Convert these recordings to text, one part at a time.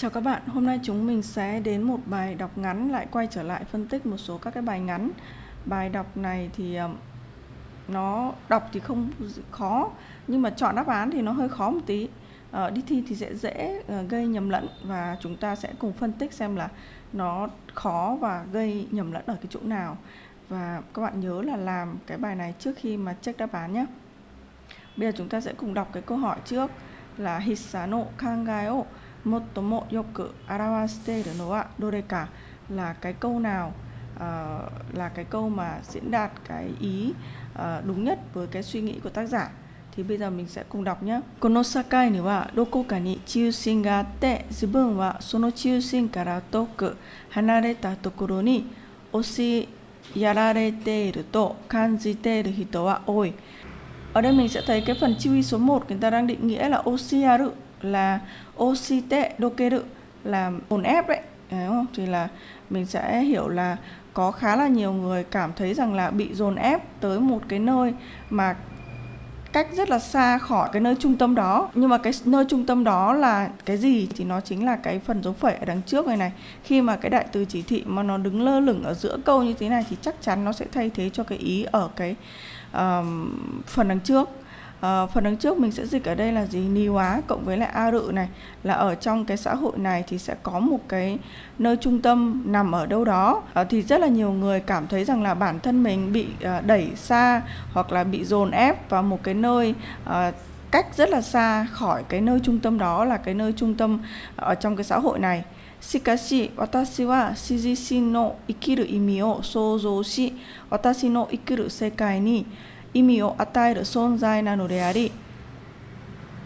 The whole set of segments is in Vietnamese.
Chào các bạn, hôm nay chúng mình sẽ đến một bài đọc ngắn lại quay trở lại phân tích một số các cái bài ngắn. Bài đọc này thì nó đọc thì không khó nhưng mà chọn đáp án thì nó hơi khó một tí. À, đi thi thì sẽ dễ ờ, gây nhầm lẫn và chúng ta sẽ cùng phân tích xem là nó khó và gây nhầm lẫn ở cái chỗ nào. Và các bạn nhớ là làm cái bài này trước khi mà check đáp án nhé. Bây giờ chúng ta sẽ cùng đọc cái câu hỏi trước là Hisano kangai motomo yoku arawashite no wa doreka là cái câu nào uh, là cái câu mà diễn đạt cái ý uh, đúng nhất với cái suy nghĩ của tác giả thì bây giờ mình sẽ cùng đọc nhé. Kono sakai ni wa doko ka ni chiushin ga atte zubun wa sono chiushin kara toku hanareta tokoro ni oshi yararete iru to kanjite iru hito wa oi. Ở đây mình sẽ thấy cái phần chiwi số 1 người ta đang định nghĩa là oshiyaru là oshite dokeru là dồn ép đấy. Đúng không? thì là mình sẽ hiểu là có khá là nhiều người cảm thấy rằng là bị dồn ép tới một cái nơi mà cách rất là xa khỏi cái nơi trung tâm đó. Nhưng mà cái nơi trung tâm đó là cái gì thì nó chính là cái phần dấu phẩy ở đằng trước này này. Khi mà cái đại từ chỉ thị mà nó đứng lơ lửng ở giữa câu như thế này thì chắc chắn nó sẽ thay thế cho cái ý ở cái um, phần đằng trước. À, phần đằng trước mình sẽ dịch ở đây là gì ni hóa cộng với lại a rự này là ở trong cái xã hội này thì sẽ có một cái nơi trung tâm nằm ở đâu đó à, thì rất là nhiều người cảm thấy rằng là bản thân mình bị à, đẩy xa hoặc là bị dồn ép vào một cái nơi à, cách rất là xa khỏi cái nơi trung tâm đó là cái nơi trung tâm ở trong cái xã hội này しかし私は私自身の生きる意味を想像し私の生きる世界に 意味を与える存在なのであり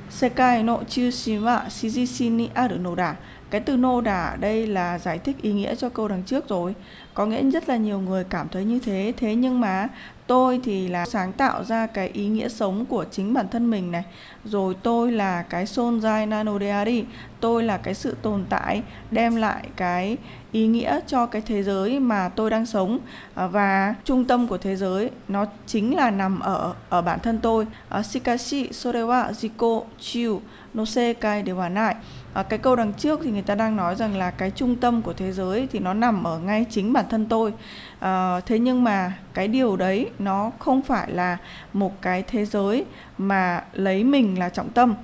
世界の中心は私自身にあるのだ cái từ nô đà ở đây là giải thích ý nghĩa cho câu đằng trước rồi có nghĩa rất là nhiều người cảm thấy như thế thế nhưng mà tôi thì là sáng tạo ra cái ý nghĩa sống của chính bản thân mình này rồi tôi là cái sonjai nanodeari tôi là cái sự tồn tại đem lại cái ý nghĩa cho cái thế giới mà tôi đang sống. À, và trung tâm của thế giới nó chính là nằm ở ở bản thân tôi. À, Shikashi sore wa jiko chiu no sekai de wa nai. À, cái câu đằng trước thì người ta đang nói rằng là cái trung tâm của thế giới thì nó nằm ở ngay chính bản thân tôi. À, thế nhưng mà cái điều đấy nó không phải là một cái thế giới mà lấy mình là trọng tâm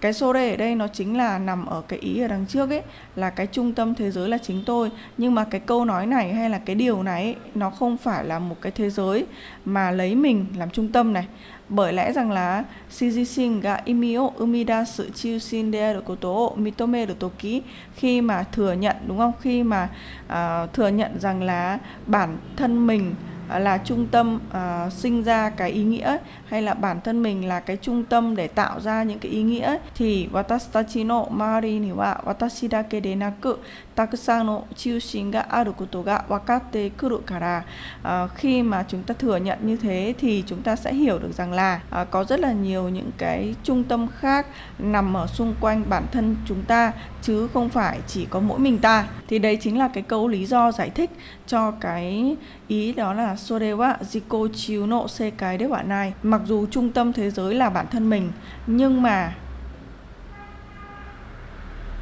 cái sore ở đây nó chính là nằm ở cái ý ở đằng trước ấy là cái trung tâm thế giới là chính tôi nhưng mà cái câu nói này hay là cái điều này ấy, nó không phải là một cái thế giới mà lấy mình làm trung tâm này bởi lẽ rằng là Shijishin ga imi o umidasu chiushin dearu koto o mitomeru toki khi mà thừa nhận đúng không? Khi mà uh, thừa nhận rằng là bản thân mình Ờ, là trung tâm uh, sinh ra cái ý nghĩa hay là bản thân mình là cái trung tâm để tạo ra những cái ý nghĩa thì watashi no mari ni wa watashi dake de naku takusan no chiushin ga aru koto ga wakatte kuru kara. Uh, khi mà chúng ta thừa nhận như thế thì chúng ta sẽ hiểu được rằng là uh, có rất là nhiều những cái trung tâm khác nằm ở xung quanh bản thân chúng ta chứ không phải chỉ có mỗi mình ta. Thì đấy chính là cái câu lý do giải thích cho cái ý đó là sore wa jiko chiu no cái đấy bạn nai mặc dù trung tâm thế giới là bản thân mình, nhưng mà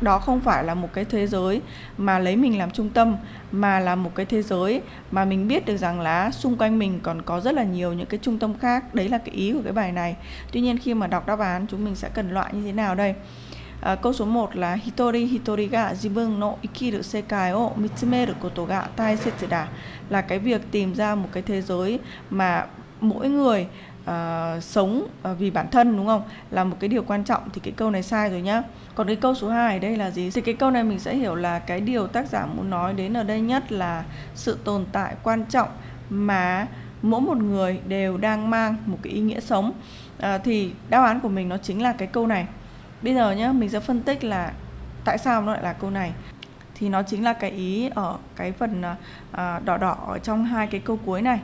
đó không phải là một cái thế giới mà lấy mình làm trung tâm, mà là một cái thế giới mà mình biết được rằng là xung quanh mình còn có rất là nhiều những cái trung tâm khác. Đấy là cái ý của cái bài này. Tuy nhiên khi mà đọc đáp án, chúng mình sẽ cần loại như thế nào đây? À, câu số 1 là Hitori Hitori ga jibun no ikiru sekai o mitsumeru koto ga taisetsu da là cái việc tìm ra một cái thế giới mà mỗi người uh, sống uh, vì bản thân đúng không? Là một cái điều quan trọng thì cái câu này sai rồi nhá. Còn cái câu số 2 ở đây là gì? Thì cái câu này mình sẽ hiểu là cái điều tác giả muốn nói đến ở đây nhất là sự tồn tại quan trọng mà mỗi một người đều đang mang một cái ý nghĩa sống. À, thì đáp án của mình nó chính là cái câu này bây giờ nhá mình sẽ phân tích là tại sao nó lại là câu này. Thì nó chính là cái ý ở cái phần à, à, đỏ đỏ ở trong hai cái câu cuối này.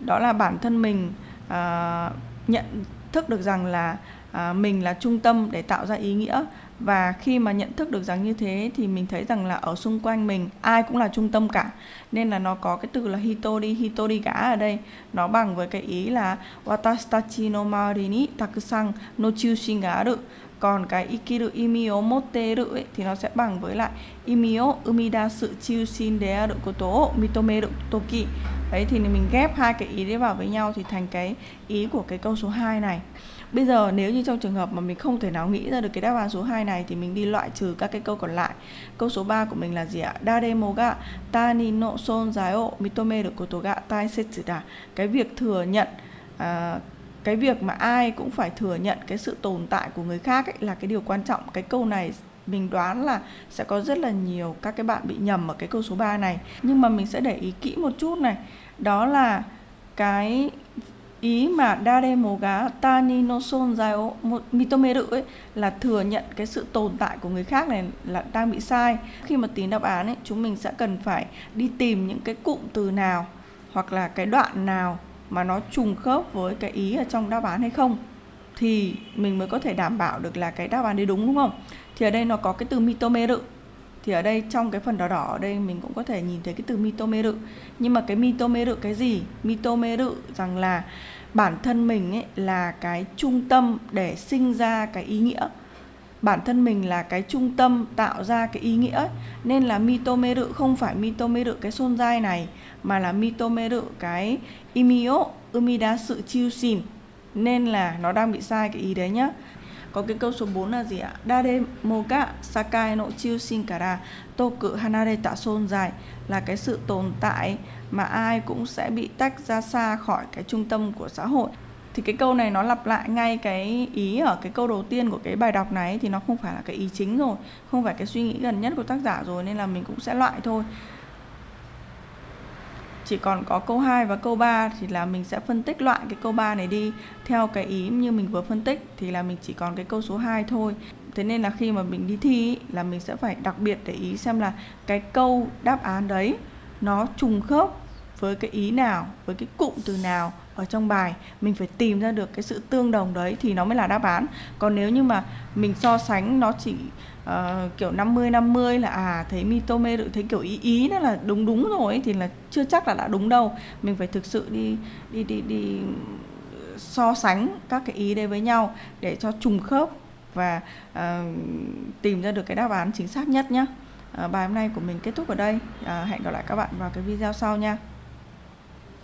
Đó là bản thân mình à, nhận thức được rằng là à, mình là trung tâm để tạo ra ý nghĩa. Và khi mà nhận thức được rằng như thế thì mình thấy rằng là ở xung quanh mình ai cũng là trung tâm cả. Nên là nó có cái từ là hitori hitori gã ở đây. Nó bằng với cái ý là watashi no mari ni takusan no chushin ga aru còn cái ikiru imio motteru ấy, thì nó sẽ bằng với lại imio umidasu chushin de aru koto o mitomeru toki đấy thì mình ghép hai cái ý đấy vào với nhau thì thành cái ý của cái câu số 2 này Bây giờ nếu như trong trường hợp mà mình không thể nào nghĩ ra được cái đáp án số 2 này thì mình đi loại trừ các cái câu còn lại. Câu số 3 của mình là gì ạ? Daremo ga tani no sonzai o mitomeru koto ga taisetsu da. Cái việc thừa nhận uh, cái việc mà ai cũng phải thừa nhận cái sự tồn tại của người khác ấy là cái điều quan trọng. Cái câu này mình đoán là sẽ có rất là nhiều các cái bạn bị nhầm ở cái câu số 3 này. Nhưng mà mình sẽ để ý kỹ một chút này. Đó là cái ý mà dare moga tani no sonzai o mitomeru ấy là thừa nhận cái sự tồn tại của người khác này là đang bị sai. Khi mà tìm đáp án ấy, chúng mình sẽ cần phải đi tìm những cái cụm từ nào hoặc là cái đoạn nào mà nó trùng khớp với cái ý ở trong đáp án hay không, thì mình mới có thể đảm bảo được là cái đáp án đấy đúng đúng không? Thì ở đây nó có cái từ mitomeru. Thì ở đây trong cái phần đỏ đỏ ở đây mình cũng có thể nhìn thấy cái từ mitomeru. Nhưng mà cái mitomeru cái gì? Mitomeru rằng là bản thân mình ấy là cái trung tâm để sinh ra cái ý nghĩa bản thân mình là cái trung tâm tạo ra cái ý nghĩa ấy. nên là mitomeru không phải mitomeru cái xôn dai này, mà là mitomeru cái imio, umida sự chiêu xin nên là nó đang bị sai cái ý đấy nhá có cái câu số 4 là gì ạ? Dare moga sakai no chiushin kara toku hanareta sonzai là cái sự tồn tại mà ai cũng sẽ bị tách ra xa khỏi cái trung tâm của xã hội thì cái câu này nó lặp lại ngay cái ý ở cái câu đầu tiên của cái bài đọc này thì nó không phải là cái ý chính rồi không phải cái suy nghĩ gần nhất của tác giả rồi nên là mình cũng sẽ loại thôi chỉ còn có câu 2 và câu 3 thì là mình sẽ phân tích loại cái câu 3 này đi theo cái ý như mình vừa phân tích thì là mình chỉ còn cái câu số 2 thôi. Thế nên là khi mà mình đi thi là mình sẽ phải đặc biệt để ý xem là cái câu đáp án đấy nó trùng khớp với cái ý nào, với cái cụm từ nào ở trong bài mình phải tìm ra được cái sự tương đồng đấy thì nó mới là đáp án. Còn nếu như mà mình so sánh nó chỉ uh, kiểu 50 50 là à thấy mitome được thấy kiểu ý ý đó là đúng đúng rồi ấy, thì là chưa chắc là đã đúng đâu. Mình phải thực sự đi đi đi đi so sánh các cái ý đấy với nhau để cho trùng khớp và uh, tìm ra được cái đáp án chính xác nhất nhé uh, ờ, bài hôm nay của mình kết thúc ở đây. Uh, hẹn gặp lại các bạn vào cái video sau nha.